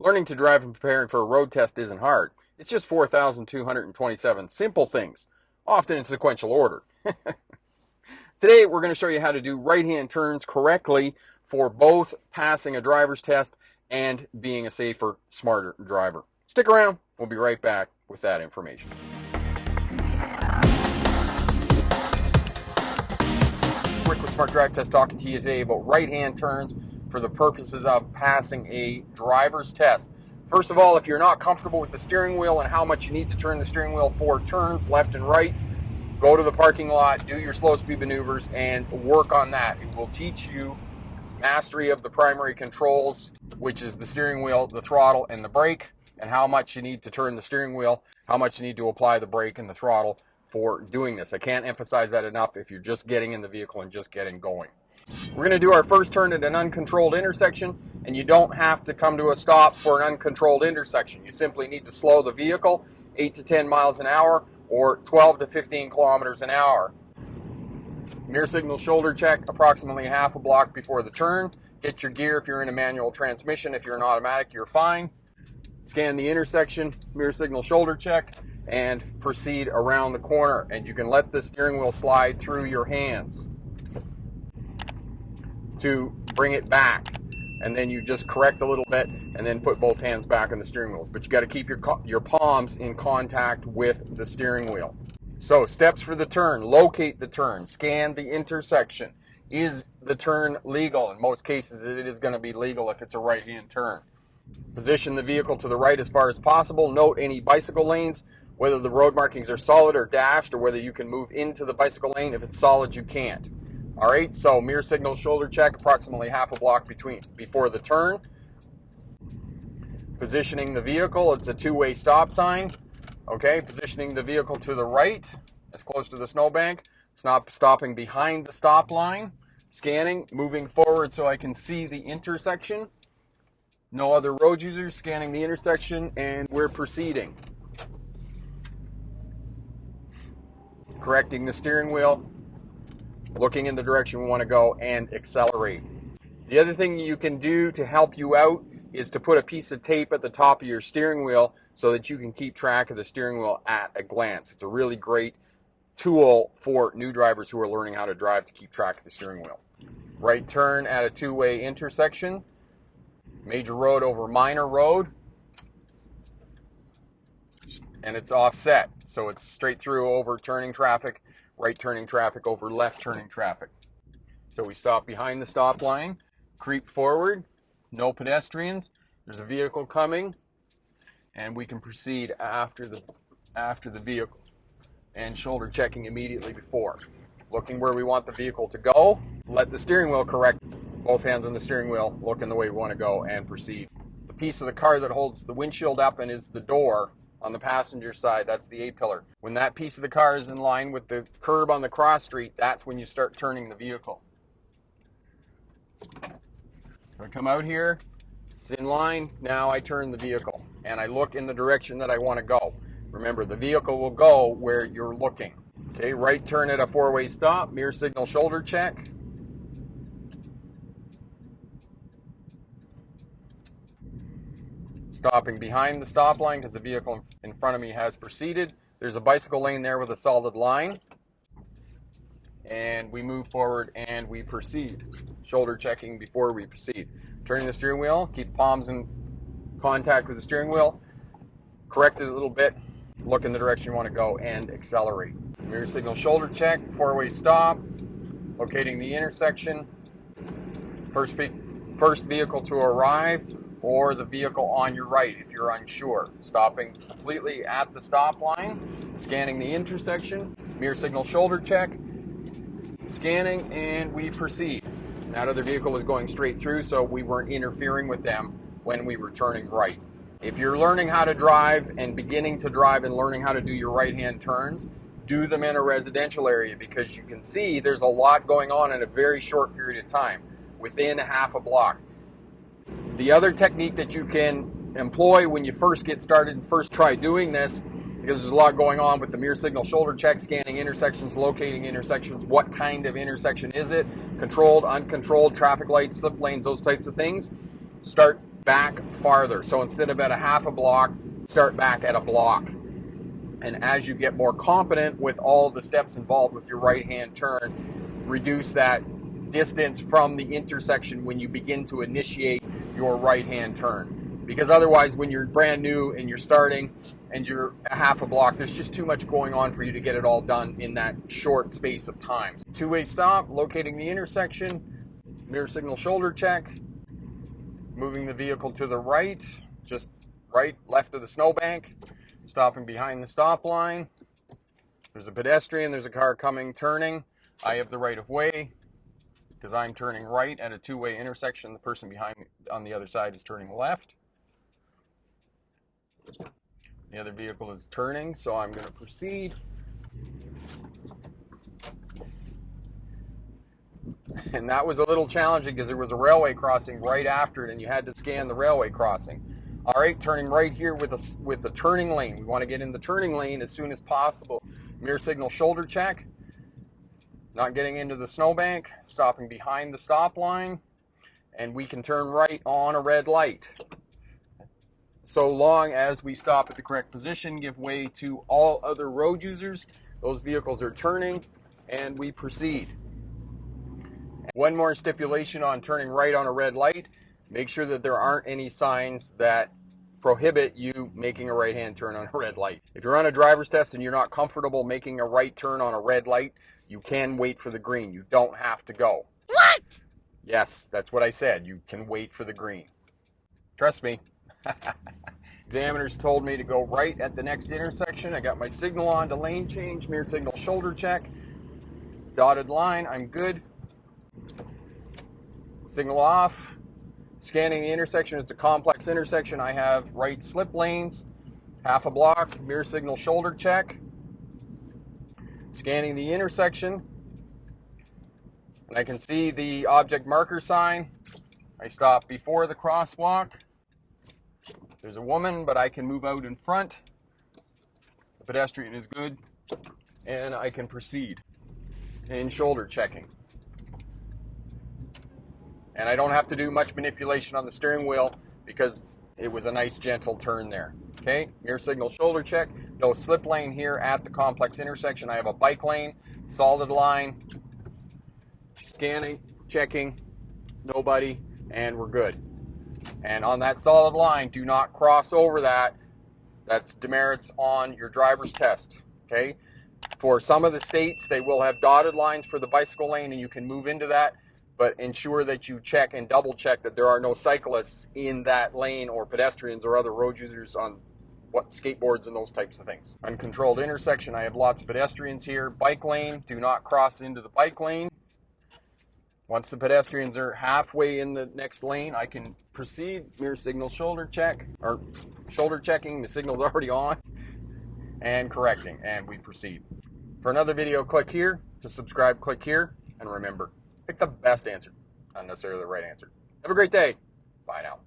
Learning to drive and preparing for a road test isn't hard. It's just 4,227 simple things, often in sequential order. Today we're going to show you how to do right-hand turns correctly for both passing a driver's test and being a safer, smarter driver. Stick around. We'll be right back with that information. Rick with Smart Drive Test talking to you today about right-hand turns for the purposes of passing a driver's test. First of all, if you're not comfortable with the steering wheel and how much you need to turn the steering wheel for turns left and right, go to the parking lot, do your slow speed maneuvers, and work on that. It will teach you mastery of the primary controls, which is the steering wheel, the throttle, and the brake, and how much you need to turn the steering wheel, how much you need to apply the brake and the throttle for doing this. I can't emphasize that enough if you're just getting in the vehicle and just getting going. We're going to do our first turn at an uncontrolled intersection, and you don't have to come to a stop for an uncontrolled intersection. You simply need to slow the vehicle 8 to 10 miles an hour or 12 to 15 kilometers an hour. Mirror signal shoulder check approximately half a block before the turn. Get your gear if you're in a manual transmission. If you're an automatic, you're fine. Scan the intersection, mirror signal shoulder check, and proceed around the corner. And you can let the steering wheel slide through your hands to bring it back. And then you just correct a little bit and then put both hands back on the steering wheels. But you got to keep your, your palms in contact with the steering wheel. So steps for the turn, locate the turn, scan the intersection. Is the turn legal? In most cases, it is going to be legal if it's a right-hand turn. Position the vehicle to the right as far as possible. Note any bicycle lanes, whether the road markings are solid or dashed, or whether you can move into the bicycle lane. If it's solid, you can't. All right, so mirror signal shoulder check, approximately half a block between before the turn. Positioning the vehicle, it's a two-way stop sign. Okay, positioning the vehicle to the right, as close to the snowbank. Stop stopping behind the stop line. Scanning, moving forward so I can see the intersection. No other road users, scanning the intersection, and we're proceeding. Correcting the steering wheel, looking in the direction we want to go, and accelerate. The other thing you can do to help you out is to put a piece of tape at the top of your steering wheel so that you can keep track of the steering wheel at a glance. It's a really great tool for new drivers who are learning how to drive to keep track of the steering wheel. Right turn at a two-way intersection, major road over minor road, and it's offset. So it's straight through over turning traffic right turning traffic over left turning traffic. So we stop behind the stop line, creep forward, no pedestrians, there's a vehicle coming, and we can proceed after the, after the vehicle and shoulder checking immediately before. Looking where we want the vehicle to go, let the steering wheel correct, both hands on the steering wheel, looking the way we want to go and proceed. The piece of the car that holds the windshield up and is the door on the passenger side, that's the A-pillar. When that piece of the car is in line with the curb on the cross street, that's when you start turning the vehicle. I come out here, it's in line, now I turn the vehicle and I look in the direction that I want to go. Remember, the vehicle will go where you're looking. Okay, right turn at a four-way stop, mirror signal shoulder check. Stopping behind the stop line because the vehicle in front of me has proceeded. There's a bicycle lane there with a solid line. And we move forward and we proceed. Shoulder checking before we proceed. Turning the steering wheel, keep palms in contact with the steering wheel. Correct it a little bit, look in the direction you want to go and accelerate. Mirror signal shoulder check, four-way stop, locating the intersection. First, first vehicle to arrive, or the vehicle on your right if you're unsure. Stopping completely at the stop line, scanning the intersection, mirror signal shoulder check, scanning, and we proceed. That other vehicle was going straight through, so we weren't interfering with them when we were turning right. If you're learning how to drive and beginning to drive and learning how to do your right-hand turns, do them in a residential area because you can see there's a lot going on in a very short period of time, within half a block. The other technique that you can employ when you first get started and first try doing this, because there's a lot going on with the mirror signal shoulder check, scanning intersections, locating intersections, what kind of intersection is it, controlled, uncontrolled, traffic lights, slip lanes, those types of things. Start back farther. So instead of at a half a block, start back at a block. And as you get more competent with all the steps involved with your right hand turn, reduce that distance from the intersection when you begin to initiate your right hand turn. Because otherwise, when you're brand new and you're starting and you're a half a block, there's just too much going on for you to get it all done in that short space of time. Two way stop, locating the intersection, mirror signal shoulder check, moving the vehicle to the right, just right, left of the snowbank, stopping behind the stop line. There's a pedestrian, there's a car coming, turning. I have the right of way because I'm turning right at a two-way intersection. The person behind me on the other side is turning left. The other vehicle is turning, so I'm going to proceed. And that was a little challenging because there was a railway crossing right after it and you had to scan the railway crossing. All right, turning right here with a, with the turning lane. We want to get in the turning lane as soon as possible. Mirror signal shoulder check. Not getting into the snowbank, stopping behind the stop line, and we can turn right on a red light so long as we stop at the correct position, give way to all other road users. Those vehicles are turning and we proceed. One more stipulation on turning right on a red light. Make sure that there aren't any signs that prohibit you making a right hand turn on a red light. If you're on a driver's test and you're not comfortable making a right turn on a red light, you can wait for the green. You don't have to go. What? Yes, that's what I said. You can wait for the green. Trust me. Examiners told me to go right at the next intersection. I got my signal on to lane change, mirror signal shoulder check, dotted line, I'm good. Signal off. Scanning the intersection, it's a complex intersection. I have right slip lanes, half a block, mirror signal shoulder check. Scanning the intersection, and I can see the object marker sign. I stop before the crosswalk. There's a woman, but I can move out in front. The pedestrian is good, and I can proceed. in shoulder checking. And I don't have to do much manipulation on the steering wheel because it was a nice gentle turn there. Okay, mirror signal shoulder check. No slip lane here at the complex intersection. I have a bike lane, solid line, scanning, checking, nobody, and we're good. And on that solid line, do not cross over that. That's demerits on your driver's test. Okay. For some of the states, they will have dotted lines for the bicycle lane and you can move into that, but ensure that you check and double check that there are no cyclists in that lane or pedestrians or other road users on what skateboards and those types of things. Uncontrolled intersection, I have lots of pedestrians here. Bike lane, do not cross into the bike lane. Once the pedestrians are halfway in the next lane, I can proceed. Mirror signal shoulder check, or shoulder checking, the signal's already on, and correcting, and we proceed. For another video, click here. To subscribe, click here. And remember, pick the best answer, not necessarily the right answer. Have a great day. Bye now.